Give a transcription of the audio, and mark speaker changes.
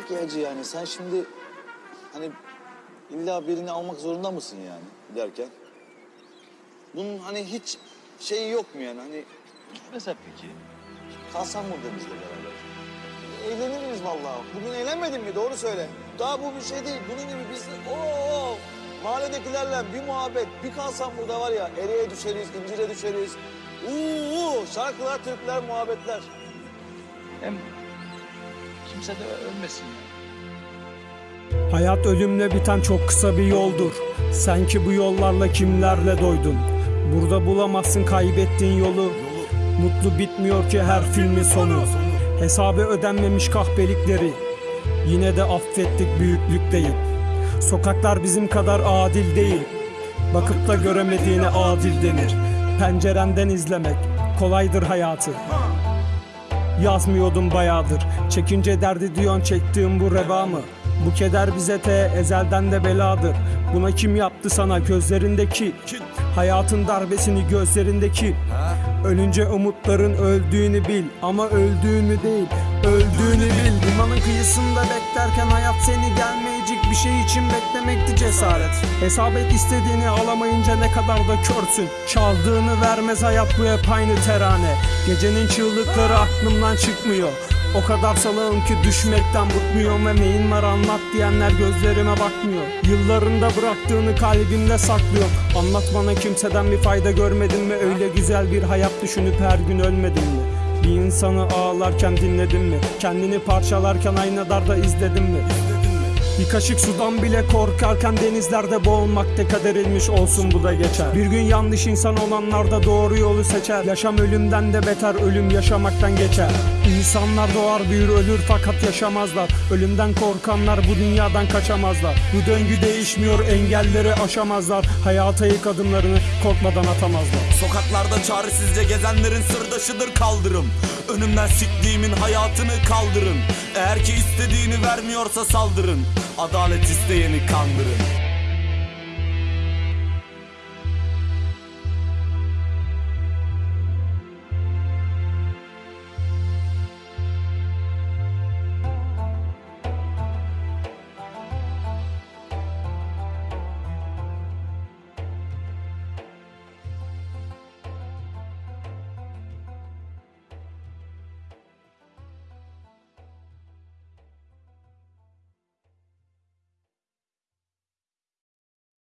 Speaker 1: Peki Hacı yani sen şimdi hani illa birini almak zorunda mısın yani derken? Bunun hani hiç şeyi yok mu yani hani
Speaker 2: Gitmesem peki?
Speaker 1: kalsan mı bizle beraber? Eğleniriz vallahi. Bugün eğlenmedin mi? Doğru söyle. Daha bu bir şey değil. Bunun gibi biz oo, mahalledekilerle bir muhabbet, bir kalsam burada var ya eriye düşeriz, incire düşeriz. Uuu şarkılar, türküler, muhabbetler.
Speaker 2: Hem kimse de ölmesin ya.
Speaker 3: Hayat ölümle biten çok kısa bir yoldur. Sen ki bu yollarla kimlerle doydun? Burada bulamazsın kaybettiğin yolu. Mutlu bitmiyor ki her filmin sonu. Hesabı ödenmemiş kahpelikleri. Yine de affettik büyüklükteyim. Sokaklar bizim kadar adil değil. Bakıp da göremediğine adil denir. Pencerenden izlemek kolaydır hayatı. Yazmıyordum bayağıdır. Çekince derdi diyon çektiğim bu reva mı? Bu keder bize te ezelden de beladır. Buna kim yaptı sana gözlerindeki? Hayatın darbesini gözlerindeki. Ölünce umutların öldüğünü bil Ama öldüğünü değil öldüğünü bil Kıyısında beklerken hayat seni gelmeyecek bir şey için beklemekti cesaret. Hesap et istediğini alamayınca ne kadar da körsün. Çaldığını vermez hayat bu hep aynı terane. Gecenin çığlıkları aklımdan çıkmıyor. O kadar salağım ki düşmekten bıkmıyorum ve neyin var anlat diyenler gözlerime bakmıyor. Yıllarında bıraktığını kalbimde saklıyorum Anlat bana kimseden bir fayda görmedin mi? Öyle güzel bir hayat düşünüp her gün ölmedin mi Bir insanı ağlarken dinledin mi? Kendini parçalarken aynalarda izledin mi bir kaşık sudan bile korkarken denizlerde boğulmakta kaderilmiş olsun bu da geçer. Bir gün yanlış insan olanlar da doğru yolu seçer. Yaşam ölümden de beter ölüm yaşamaktan geçer. İnsanlar doğar büyür ölür fakat yaşamazlar. Ölümden korkanlar bu dünyadan kaçamazlar. Bu döngü değişmiyor engelleri aşamazlar. Hayata ilk adımlarını korkmadan atamazlar.
Speaker 4: Sokaklarda çaresizce gezenlerin sırdaşıdır kaldırım. Önümden siktiğimin hayatını kaldırın. Eğer ki istediğini vermiyorsa saldırın Adalet isteyeni kandırın